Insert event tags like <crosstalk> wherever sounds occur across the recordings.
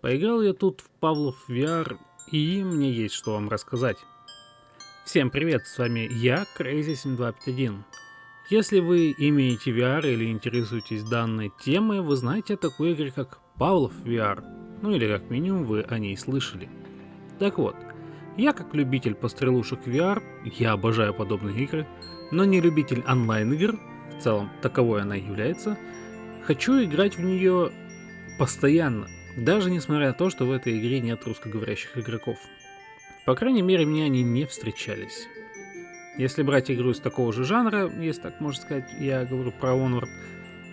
Поиграл я тут в Павлов VR, и мне есть что вам рассказать. Всем привет, с вами я, Crazy7251. Если вы имеете VR или интересуетесь данной темой, вы знаете о такой игре, как Павлов VR, ну или как минимум вы о ней слышали. Так вот, я как любитель пострелушек VR, я обожаю подобные игры, но не любитель онлайн игр, в целом таковой она является, хочу играть в нее постоянно, даже несмотря на то, что в этой игре нет русскоговорящих игроков. По крайней мере, мне они не встречались. Если брать игру из такого же жанра, если так можно сказать, я говорю про Onward,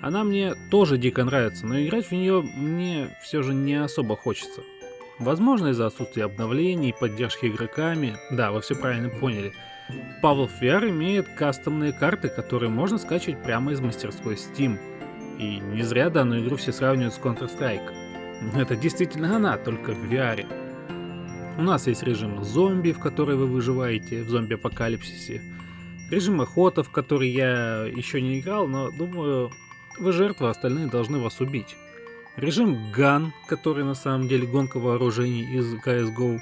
она мне тоже дико нравится, но играть в нее мне все же не особо хочется. Возможно из-за отсутствия обновлений, поддержки игроками, да, вы все правильно поняли. Павлов VR имеет кастомные карты, которые можно скачивать прямо из мастерской Steam. И не зря данную игру все сравнивают с Counter-Strike. Это действительно она, только в VR. У нас есть режим зомби, в который вы выживаете в зомби-апокалипсисе. Режим охота, в который я еще не играл, но думаю, вы жертва, остальные должны вас убить. Режим ган, который на самом деле гонка вооружений из CSGO.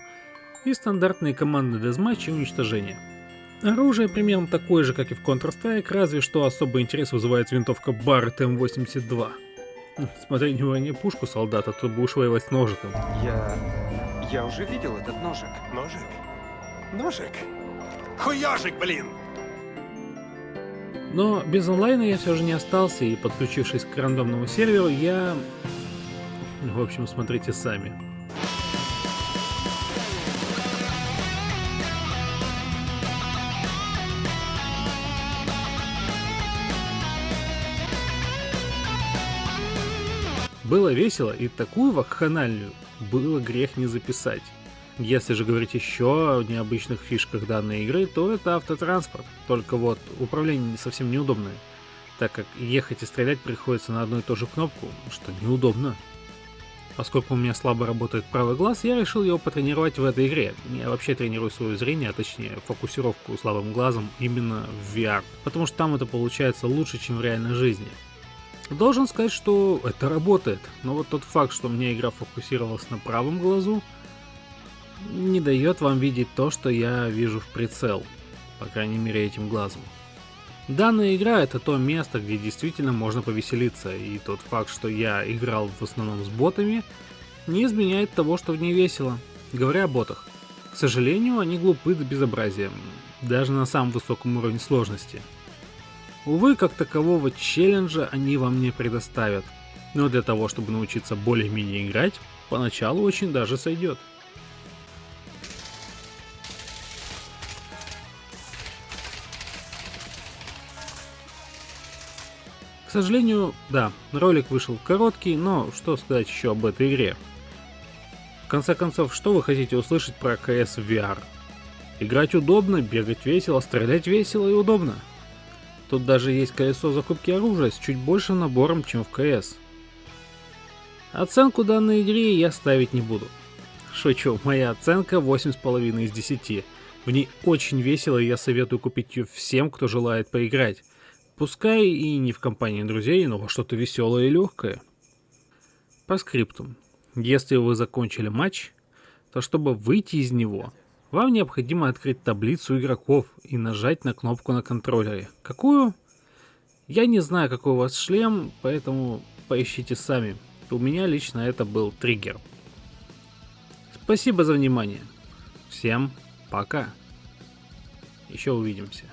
И стандартные команды дезматч и уничтожения. Оружие примерно такое же, как и в Counter-Strike, разве что особый интерес вызывает винтовка Barrett M82. <laughs> Смотри, не пушку солдата, то будешь воевать с ножиком. Я... я уже видел этот ножик. Ножик? Ножик? Хуёжик, блин! Но без онлайна я все же не остался, и подключившись к рандомному серверу, я... В общем, смотрите сами. Было весело, и такую вакханалию было грех не записать. Если же говорить еще о необычных фишках данной игры, то это автотранспорт. Только вот управление совсем неудобное, так как ехать и стрелять приходится на одну и ту же кнопку, что неудобно. Поскольку у меня слабо работает правый глаз, я решил его потренировать в этой игре. Я вообще тренирую свое зрение, а точнее фокусировку слабым глазом именно в VR, потому что там это получается лучше, чем в реальной жизни. Должен сказать, что это работает, но вот тот факт, что меня игра фокусировалась на правом глазу, не дает вам видеть то, что я вижу в прицел, по крайней мере этим глазом. Данная игра это то место, где действительно можно повеселиться, и тот факт, что я играл в основном с ботами, не изменяет того, что в ней весело. Говоря о ботах, к сожалению, они глупы до безобразия, даже на самом высоком уровне сложности. Увы, как такового челленджа они вам не предоставят, но для того, чтобы научиться более-менее играть, поначалу очень даже сойдет. сожалению, да, ролик вышел короткий, но что сказать еще об этой игре. В конце концов, что вы хотите услышать про CS VR? Играть удобно, бегать весело, стрелять весело и удобно. Тут даже есть колесо закупки оружия с чуть большим набором, чем в CS. Оценку данной игре я ставить не буду. Шучу, моя оценка 8,5 из 10. В ней очень весело и я советую купить ее всем, кто желает поиграть. Пускай и не в компании друзей, но во что-то веселое и легкое. По скриптум. Если вы закончили матч, то чтобы выйти из него, вам необходимо открыть таблицу игроков и нажать на кнопку на контроллере. Какую? Я не знаю, какой у вас шлем, поэтому поищите сами. У меня лично это был триггер. Спасибо за внимание. Всем пока. Еще увидимся.